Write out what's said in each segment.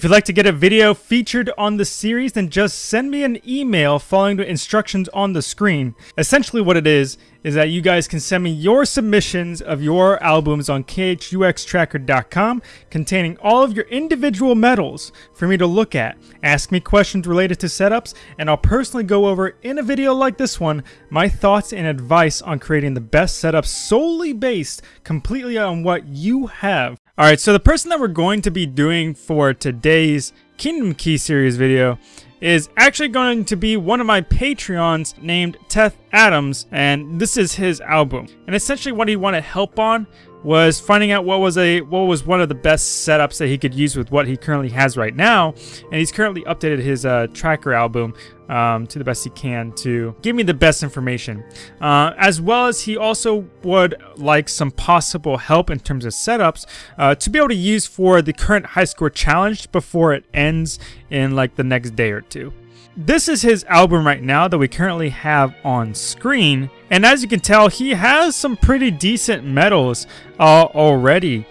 If you'd like to get a video featured on the series, then just send me an email following the instructions on the screen. Essentially what it is, is that you guys can send me your submissions of your albums on khuxtracker.com containing all of your individual medals for me to look at. Ask me questions related to setups, and I'll personally go over in a video like this one my thoughts and advice on creating the best setup solely based completely on what you have. Alright, so the person that we're going to be doing for today's Kingdom Key series video is actually going to be one of my Patreons named Teth Adams, and this is his album. And essentially what he wanted help on was finding out what was a what was one of the best setups that he could use with what he currently has right now. And he's currently updated his uh, tracker album um, to the best he can to give me the best information. Uh, as well as he also would like some possible help in terms of setups uh, to be able to use for the current high score challenge before it ends in like the next day or two this is his album right now that we currently have on screen. And as you can tell, he has some pretty decent medals uh, already.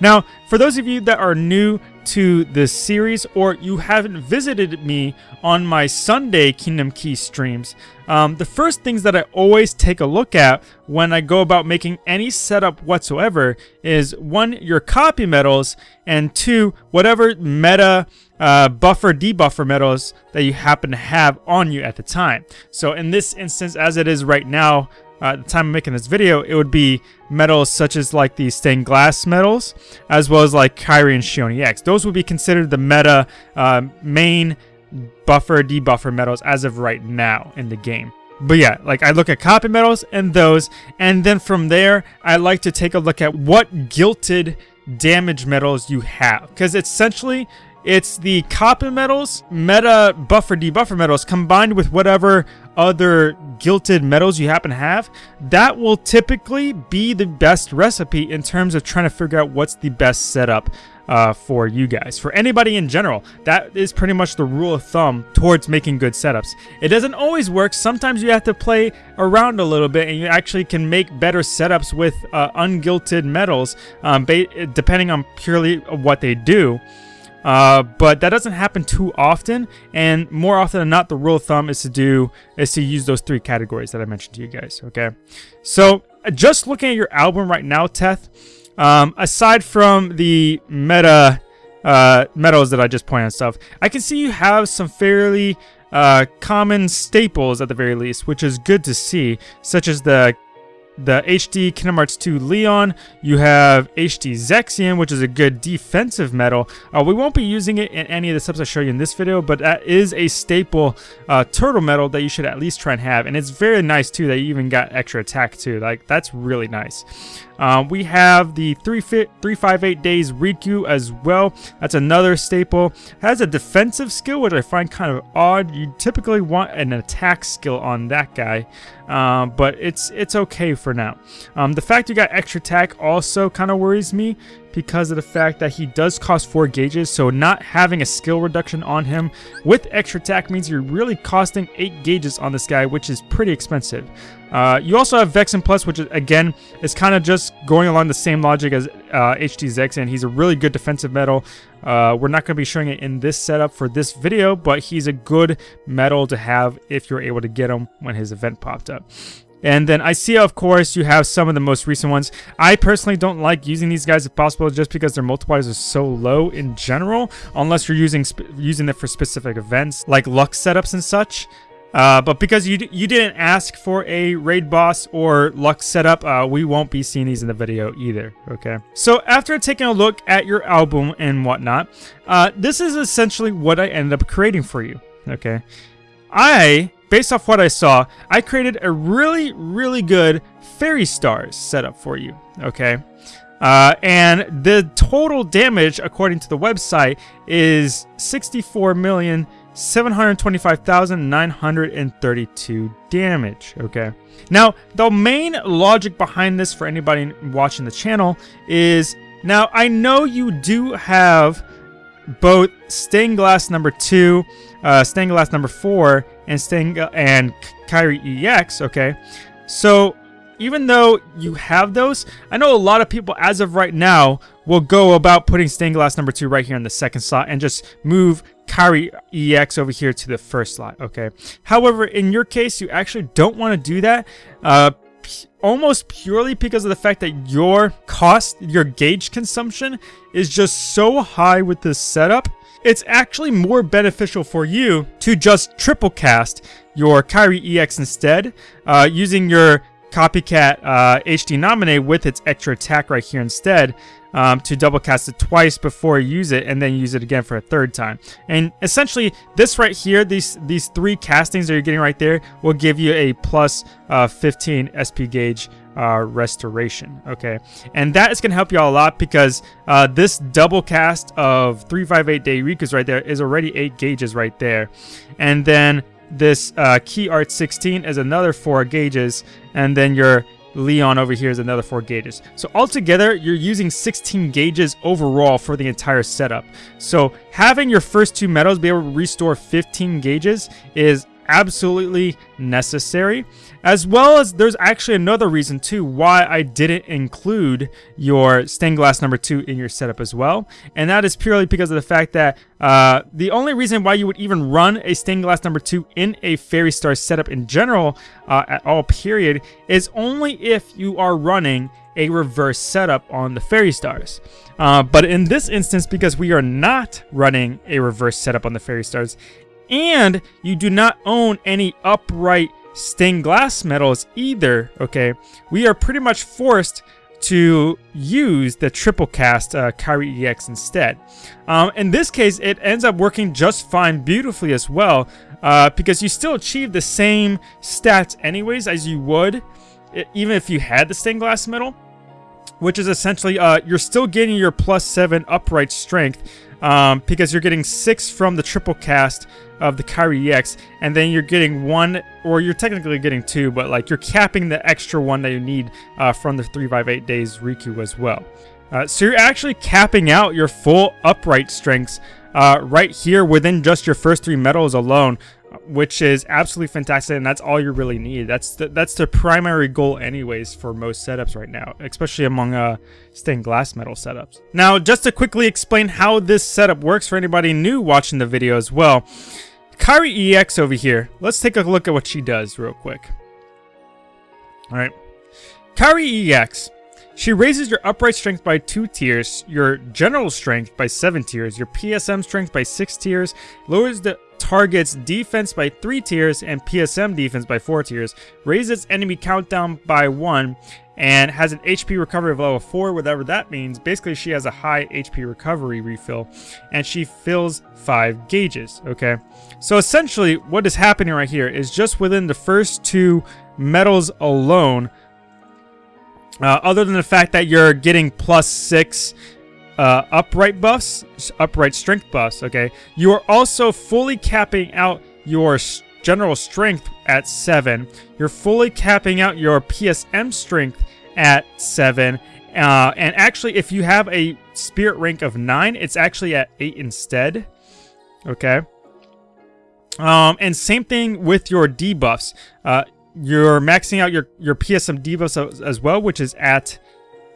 Now, for those of you that are new to this series or you haven't visited me on my Sunday Kingdom Key streams, um, the first things that I always take a look at when I go about making any setup whatsoever is one, your copy medals, and two, whatever meta uh, buffer debuffer medals that you happen to have on you at the time. So in this instance, as it is right now, uh, at the time of making this video, it would be medals such as like the stained glass medals, as well as like Kairi and Xion EX. Those would be considered the meta uh, main buffer debuffer medals as of right now in the game. But yeah, like I look at copy medals and those, and then from there, I like to take a look at what gilted damage medals you have. Because essentially, it's the copy medals, meta buffer debuffer medals, combined with whatever other gilted medals you happen to have. That will typically be the best recipe in terms of trying to figure out what's the best setup uh, for you guys. For anybody in general, that is pretty much the rule of thumb towards making good setups. It doesn't always work. Sometimes you have to play around a little bit and you actually can make better setups with uh, ungilted medals um, depending on purely what they do. Uh, but that doesn't happen too often, and more often than not, the rule of thumb is to do is to use those three categories that I mentioned to you guys. Okay, so just looking at your album right now, Teth. Um, aside from the meta uh, medals that I just pointed out stuff, I can see you have some fairly uh, common staples at the very least, which is good to see, such as the the HD Kingdom Hearts 2 Leon. You have HD Zexion, which is a good defensive medal. Uh, we won't be using it in any of the subs I show you in this video, but that is a staple uh, turtle medal that you should at least try and have. And it's very nice, too, that you even got extra attack, too. Like, that's really nice. Um, we have the 358 days Riku as well. That's another staple. Has a defensive skill, which I find kind of odd. You typically want an attack skill on that guy, um, but it's it's okay for now. Um, the fact you got extra attack also kind of worries me because of the fact that he does cost 4 gauges, so not having a skill reduction on him with extra attack means you're really costing 8 gauges on this guy, which is pretty expensive. Uh, you also have Vexen Plus, which is, again is kind of just going along the same logic as uh, and he's a really good defensive medal. Uh, we're not going to be showing it in this setup for this video, but he's a good medal to have if you're able to get him when his event popped up. And then I see, of course, you have some of the most recent ones. I personally don't like using these guys if possible just because their multipliers are so low in general, unless you're using using them for specific events like luck setups and such. Uh, but because you you didn't ask for a raid boss or luck setup, uh, we won't be seeing these in the video either, okay? So after taking a look at your album and whatnot, uh, this is essentially what I ended up creating for you, okay? I, based off what I saw, I created a really, really good Fairy Stars setup for you, okay? Uh, and the total damage, according to the website, is 64 million 725,932 damage, okay? Now, the main logic behind this for anybody watching the channel is, now I know you do have both stained glass number 2, uh, stained glass number 4, and stained and Kairi EX, okay? So, even though you have those, I know a lot of people as of right now we'll go about putting stained glass number two right here in the second slot and just move Kairi EX over here to the first slot, okay? However, in your case, you actually don't want to do that. Uh, almost purely because of the fact that your cost, your gauge consumption is just so high with this setup, it's actually more beneficial for you to just triple cast your Kairi EX instead, uh, using your copycat uh, HD Naminé with its extra attack right here instead um, to double cast it twice before you use it and then use it again for a third time. And essentially this right here, these these three castings that you're getting right there will give you a plus, uh, 15 SP gauge uh, restoration okay? And that is going to help you all a lot because uh, this double cast of 358 day Riku's right there is already 8 gauges right there. And then this uh, key art 16 is another 4 gauges. And then your Leon over here is another 4 gauges. So altogether, you're using 16 gauges overall for the entire setup. So having your first two medals be able to restore 15 gauges is absolutely necessary as well as there's actually another reason too why I didn't include your stained glass number two in your setup as well and that is purely because of the fact that uh, the only reason why you would even run a stained glass number two in a fairy star setup in general uh, at all period is only if you are running a reverse setup on the fairy stars. Uh, but in this instance because we are not running a reverse setup on the fairy stars and you do not own any upright stained glass medals either, okay, we are pretty much forced to use the triple cast uh, Kairi EX instead. Um, in this case, it ends up working just fine beautifully as well uh, because you still achieve the same stats anyways as you would even if you had the stained glass medal which is essentially uh, you're still getting your plus 7 upright strength um, because you're getting 6 from the triple cast of the Kairi EX, and then you're getting one, or you're technically getting two, but like you're capping the extra one that you need uh, from the 358 days Riku as well. Uh, so you're actually capping out your full upright strengths uh, right here within just your first three medals alone, which is absolutely fantastic, and that's all you really need. That's the, that's the primary goal anyways for most setups right now, especially among uh, stained glass medal setups. Now, just to quickly explain how this setup works for anybody new watching the video as well, Kairi EX over here, let's take a look at what she does real quick. Alright, Kairi EX she raises your upright strength by 2 tiers, your general strength by 7 tiers, your PSM strength by 6 tiers, lowers the target's defense by 3 tiers and PSM defense by 4 tiers, raises enemy countdown by 1, and has an HP recovery of level 4, whatever that means. Basically, she has a high HP recovery refill, and she fills 5 gauges, okay? So essentially, what is happening right here is just within the first two medals alone, uh, other than the fact that you're getting plus six uh, upright buffs, upright strength buffs, okay, you are also fully capping out your general strength at 7. You're fully capping out your PSM strength at 7. Uh, and actually, if you have a spirit rank of 9, it's actually at 8 instead. Okay. Um, and same thing with your debuffs. Uh, you're maxing out your, your PSM debuffs as well, which is at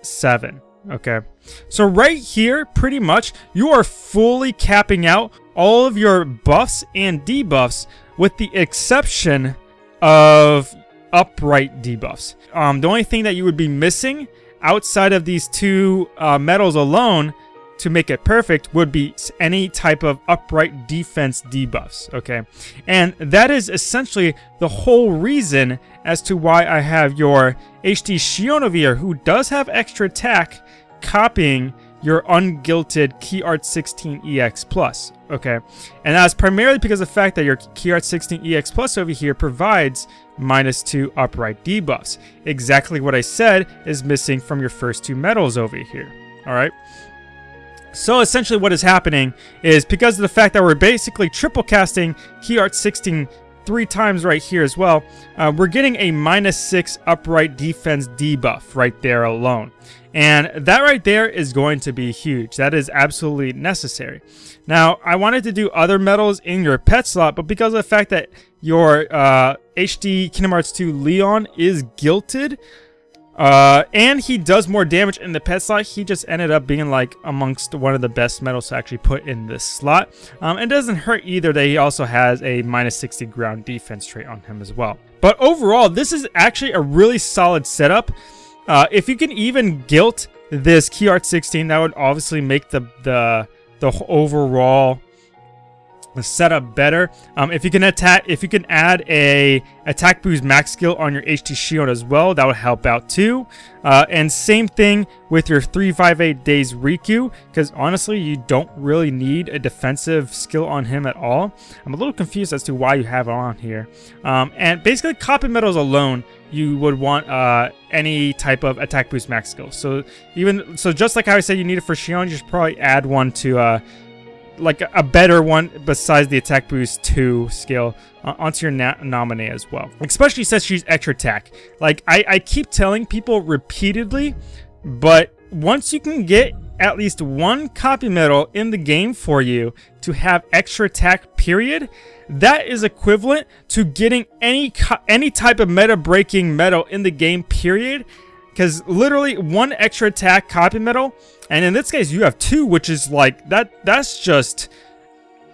7. Okay. So right here, pretty much, you are fully capping out all of your buffs and debuffs with the exception of upright debuffs. Um, the only thing that you would be missing outside of these two uh, medals alone to make it perfect would be any type of upright defense debuffs, okay? And that is essentially the whole reason as to why I have your HD Shionovir, who does have extra attack, copying your ungilted Key Art 16 EX Plus, okay? And that's primarily because of the fact that your Key Art 16 EX Plus over here provides minus 2 upright debuffs. Exactly what I said is missing from your first two medals over here, alright? So essentially what is happening is because of the fact that we're basically triple casting Key Art 16 three times right here as well, uh, we're getting a minus 6 upright defense debuff right there alone. And that right there is going to be huge. That is absolutely necessary. Now, I wanted to do other medals in your pet slot, but because of the fact that your uh, HD Kingdom Hearts 2 Leon is gilted, Uh, and he does more damage in the pet slot. He just ended up being like amongst one of the best medals to actually put in this slot. Um, it doesn't hurt either that he also has a minus 60 ground defense trait on him as well. But overall, this is actually a really solid setup. Uh, if you can even gilt this Key Art 16, that would obviously make the the the overall setup better. Um, if you can attack, if you can add a attack boost max skill on your HT shield as well, that would help out too. Uh, and same thing with your 358 days Riku, because honestly, you don't really need a defensive skill on him at all. I'm a little confused as to why you have it on here. Um, and basically, copy medals alone, you would want uh, any type of attack boost max skill. So even so, just like how I said you need it for Xion, you should probably add one to. Uh, like a better one besides the attack boost 2 skill uh, onto your Naminé as well. Especially since she's extra attack. Like, I, I keep telling people repeatedly, but once you can get at least one copy medal in the game for you to have extra attack period, that is equivalent to getting any any type of meta breaking medal in the game period because literally one extra attack copy medal and in this case you have two which is like that that's just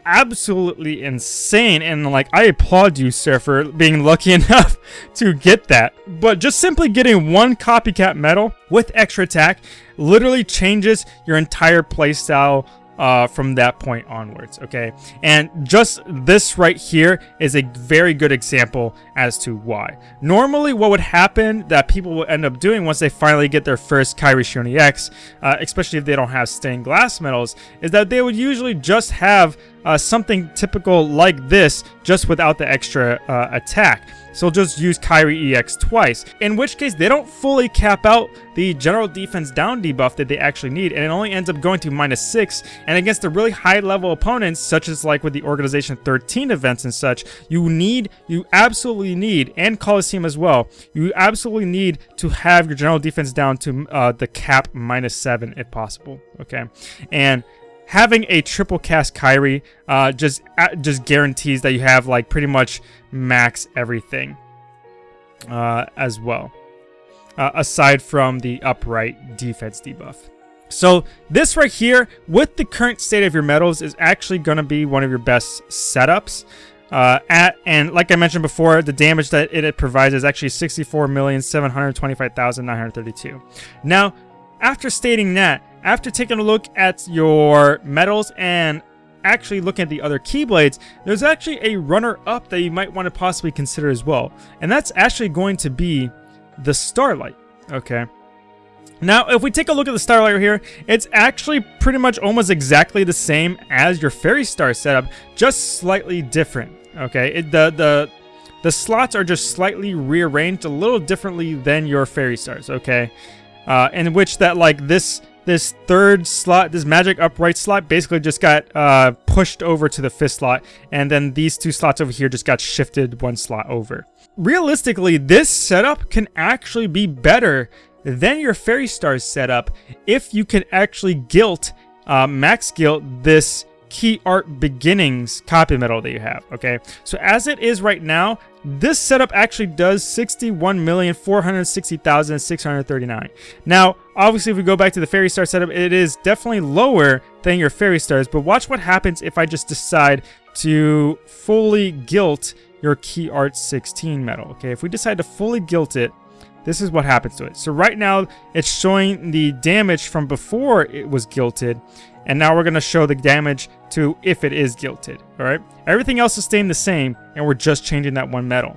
absolutely insane and like I applaud you sir for being lucky enough to get that. But just simply getting one copycat medal with extra attack literally changes your entire playstyle uh, from that point onwards, okay? And just this right here is a very good example as to why. Normally, what would happen that people will end up doing once they finally get their first Kairi Shioni X, uh, especially if they don't have stained glass medals, is that they would usually just have uh, something typical like this, just without the extra uh, attack. So just use Kairi EX twice, in which case they don't fully cap out the general defense down debuff that they actually need, and it only ends up going to minus 6, and against the really high level opponents, such as like with the Organization 13 events and such, you need, you absolutely need, and Coliseum as well, you absolutely need to have your general defense down to uh, the cap minus 7 if possible, okay? And having a triple cast Kairi uh, just uh, just guarantees that you have like pretty much max everything uh, as well, uh, aside from the upright defense debuff. So this right here, with the current state of your medals, is actually going to be one of your best setups. Uh, at and like I mentioned before, the damage that it provides is actually 64,725,932. Now, after stating that, after taking a look at your medals and actually looking at the other Keyblades, there's actually a runner-up that you might want to possibly consider as well. And that's actually going to be the Starlight, okay? Now, if we take a look at the Starlight here, it's actually pretty much almost exactly the same as your Fairy Star setup, just slightly different, okay? It, the, the, the slots are just slightly rearranged a little differently than your Fairy Stars, okay? Uh, in which that, like, this this third slot, this magic upright slot, basically just got uh, pushed over to the fifth slot, and then these two slots over here just got shifted one slot over. Realistically, this setup can actually be better than your Fairy Stars setup if you can actually guilt, uh, max guilt this key art beginnings copy medal that you have okay? So as it is right now this setup actually does 61,460,639 now obviously if we go back to the fairy star setup it is definitely lower than your fairy stars but watch what happens if I just decide to fully gilt your key art 16 medal, okay? If we decide to fully gilt it this is what happens to it. So right now, it's showing the damage from before it was gilted, and now we're going to show the damage to if it is gilted, alright? Everything else is staying the same, and we're just changing that one medal.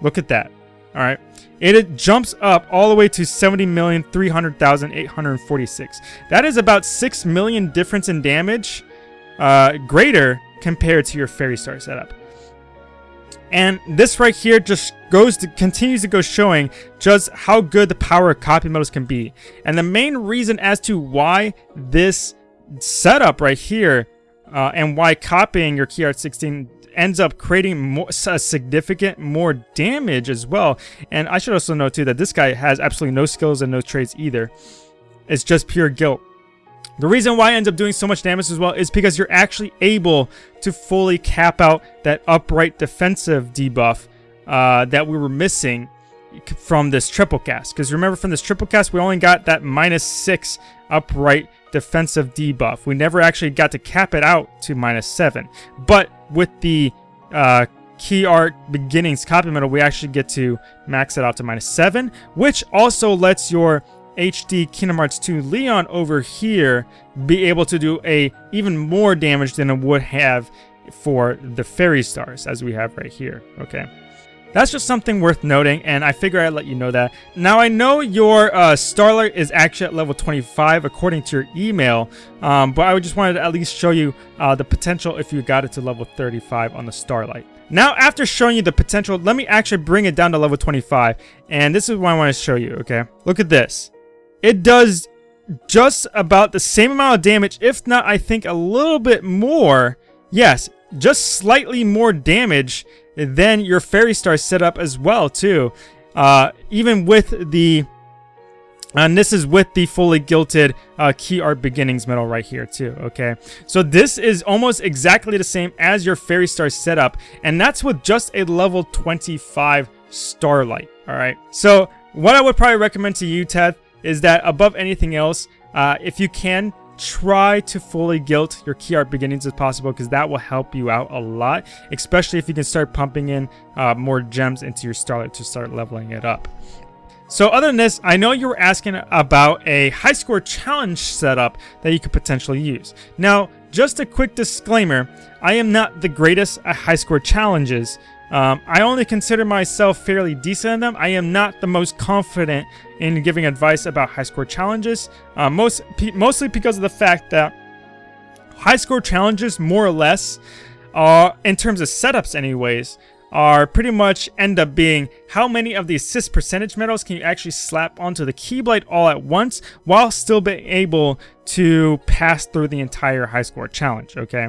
Look at that, alright? It, it jumps up all the way to 70,300,846. That is about 6 million difference in damage uh, greater compared to your Fairy Star setup. And this right here just goes to continues to go showing just how good the power of copy medals can be. And the main reason as to why this setup right here uh, and why copying your Key Art 16 ends up creating more, significant more damage as well. And I should also note too that this guy has absolutely no skills and no traits either. It's just pure gilt. The reason why it ends up doing so much damage as well is because you're actually able to fully cap out that upright defensive debuff uh, that we were missing from this triple cast. Because remember, from this triple cast, we only got that minus six upright defensive debuff. We never actually got to cap it out to minus seven. But with the uh, key art beginnings copy medal, we actually get to max it out to minus seven, which also lets your HD Kingdom Hearts 2 Leon over here be able to do a even more damage than it would have for the Fairy Stars, as we have right here, okay? That's just something worth noting, and I figure I'd let you know that. Now, I know your uh, Starlight is actually at level 25 according to your email, um, but I would just wanted to at least show you uh, the potential if you got it to level 35 on the Starlight. Now, after showing you the potential, let me actually bring it down to level 25, and this is what I want to show you, okay? Look at this. It does just about the same amount of damage, if not, I think, a little bit more. Yes, just slightly more damage than your Fairy Star setup as well, too. Uh, even with the... And this is with the fully gilded uh, Key Art Beginnings medal right here too, okay? So this is almost exactly the same as your Fairy Star setup, and that's with just a level 25 Starlight, alright? So what I would probably recommend to you, Ted, is that above anything else, uh, if you can, try to fully gilt your key art beginnings as possible because that will help you out a lot, especially if you can start pumping in uh, more gems into your Starlight to start leveling it up. So other than this, I know you were asking about a high score challenge setup that you could potentially use. Now, just a quick disclaimer, I am not the greatest at high score challenges, um, I only consider myself fairly decent in them. I am not the most confident in giving advice about high score challenges, uh, most mostly because of the fact that high score challenges, more or less, are in terms of setups anyways, are pretty much end up being how many of the assist percentage medals can you actually slap onto the Keyblade all at once while still being able to pass through the entire high score challenge, okay?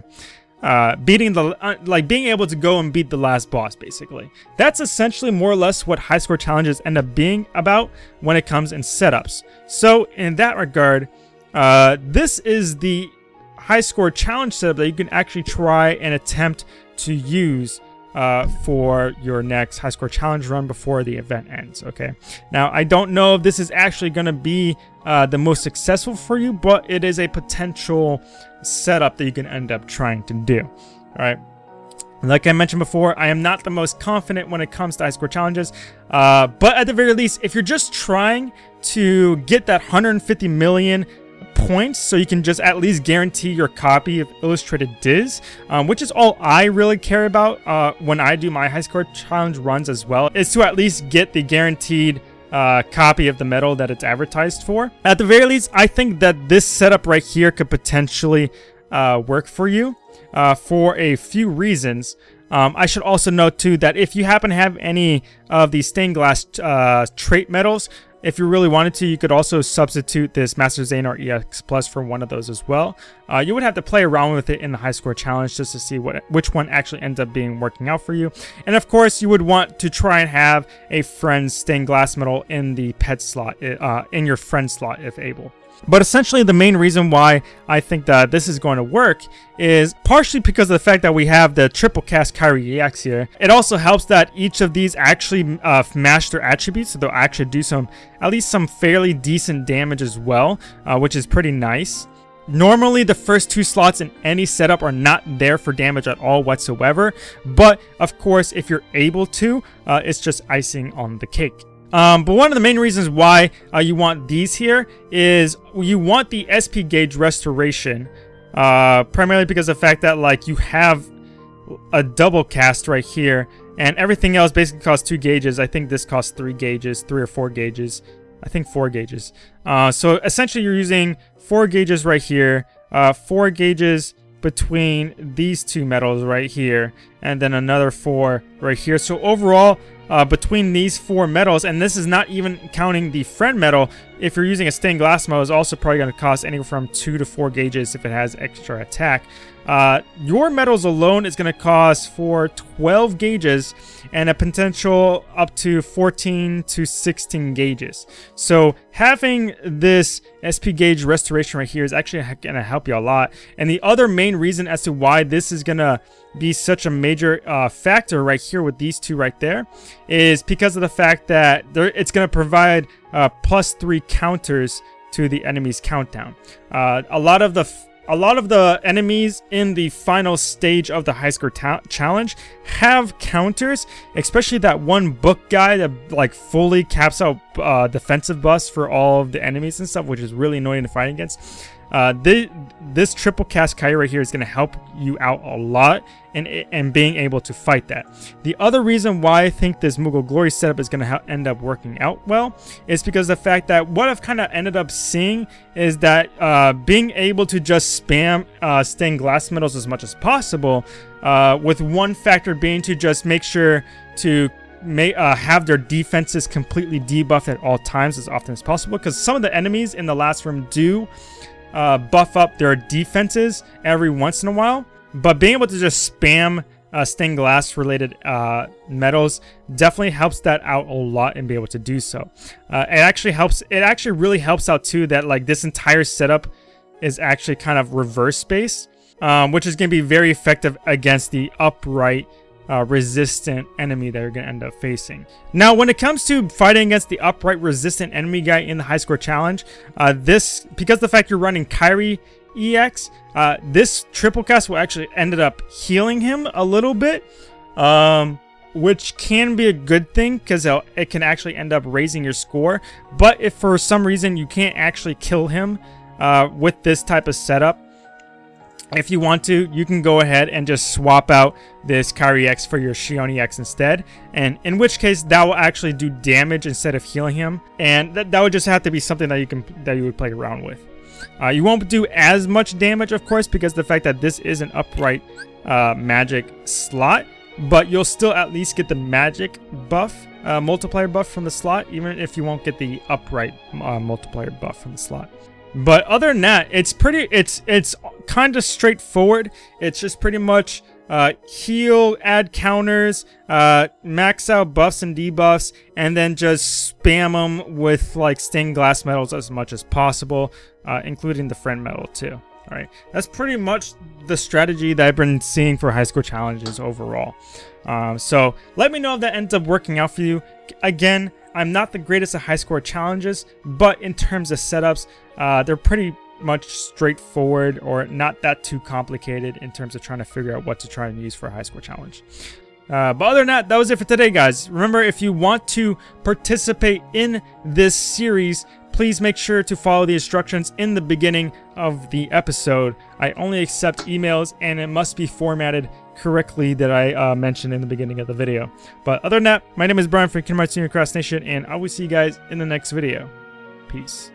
Uh, beating the uh, like being able to go and beat the last boss basically. That's essentially more or less what high score challenges end up being about when it comes in setups. So in that regard uh, this is the high score challenge setup that you can actually try and attempt to use uh, for your next high score challenge run before the event ends. Okay. Now, I don't know if this is actually going to be uh, the most successful for you, but it is a potential setup that you can end up trying to do. All right. Like I mentioned before, I am not the most confident when it comes to high score challenges, uh, but at the very least, if you're just trying to get that 150 million points so you can just at least guarantee your copy of Illustrated Diz, um, which is all I really care about uh, when I do my high score challenge runs as well, is to at least get the guaranteed uh, copy of the medal that it's advertised for. At the very least, I think that this setup right here could potentially uh, work for you uh, for a few reasons. Um, I should also note too that if you happen to have any of the stained glass uh, trait medals, if you really wanted to, you could also substitute this Master Xehanort EX Plus for one of those as well. Uh, you would have to play around with it in the high score challenge just to see what which one actually ends up being working out for you. And of course, you would want to try and have a friend's stained glass medal in the pet slot, uh, in your friend slot if able. But essentially, the main reason why I think that this is going to work is partially because of the fact that we have the triple cast Kairi EX here. It also helps that each of these actually uh, match their attributes, so they'll actually do some, at least some fairly decent damage as well, uh, which is pretty nice. Normally, the first two slots in any setup are not there for damage at all whatsoever, but of course, if you're able to, uh, it's just icing on the cake. Um, but one of the main reasons why uh, you want these here is you want the SP gauge restoration. Uh, primarily because of the fact that like you have a double cast right here and everything else basically costs two gauges. I think this costs three gauges, three or four gauges. I think four gauges. Uh, so essentially you're using four gauges right here, uh, four gauges between these two medals right here, and then another four right here. So overall, uh, between these four medals, and this is not even counting the friend medal, If you're using a stained glass medal, is also probably going to cost anywhere from two to four gauges if it has extra attack. Uh, your medals alone is going to cost for 12 gauges and a potential up to 14 to 16 gauges. So having this SP gauge restoration right here is actually going to help you a lot. And the other main reason as to why this is going to be such a major uh, factor right here with these two right there is because of the fact that it's going to provide uh, plus three counters to the enemy's countdown. Uh, a lot of the a lot of the enemies in the final stage of the high score challenge have counters, especially that one book guy that like fully caps out uh, defensive buffs for all of the enemies and stuff, which is really annoying to fight against. Uh, this, this triple cast Kairi right here is going to help you out a lot and, and being able to fight that. The other reason why I think this Moogle Glory setup is going to end up working out well is because the fact that what I've kind of ended up seeing is that uh, being able to just spam uh, stained glass medals as much as possible uh, with one factor being to just make sure to may uh, have their defenses completely debuffed at all times as often as possible because some of the enemies in the last room do uh, buff up their defenses every once in a while. But being able to just spam uh, stained glass related uh, medals definitely helps that out a lot and be able to do so. Uh, it actually helps. It actually really helps out too that like this entire setup is actually kind of reverse space, um, which is going to be very effective against the upright uh, resistant enemy that you're going to end up facing. Now, when it comes to fighting against the upright resistant enemy guy in the high score challenge, uh, this, because the fact you're running Kairi EX, uh, this triple cast will actually ended up healing him a little bit, um, which can be a good thing because it can actually end up raising your score. But if for some reason you can't actually kill him uh, with this type of setup, if you want to, you can go ahead and just swap out this Kairi EX for your Xion EX instead. And in which case, that will actually do damage instead of healing him. And that, that would just have to be something that you can that you would play around with. Uh, you won't do as much damage, of course, because the fact that this is an upright uh, magic slot. But you'll still at least get the magic buff, uh, multiplier buff from the slot, even if you won't get the upright uh, multiplier buff from the slot. But other than that, it's pretty, it's, it's kind of straightforward. It's just pretty much uh, heal, add counters, uh, max out buffs and debuffs, and then just spam them with like stained glass medals as much as possible, uh, including the friend medal too. All right, that's pretty much the strategy that I've been seeing for high score challenges overall. Um, so let me know if that ends up working out for you. Again, I'm not the greatest at high score challenges, but in terms of setups, uh, they're pretty much straightforward or not that too complicated in terms of trying to figure out what to try and use for a high score challenge. Uh, but other than that, that was it for today, guys. Remember, if you want to participate in this series, please make sure to follow the instructions in the beginning of the episode. I only accept emails and it must be formatted correctly that I uh, mentioned in the beginning of the video. But other than that, my name is Brian from Kingdom Hearts Senior Cross Nation, and I will see you guys in the next video. Peace.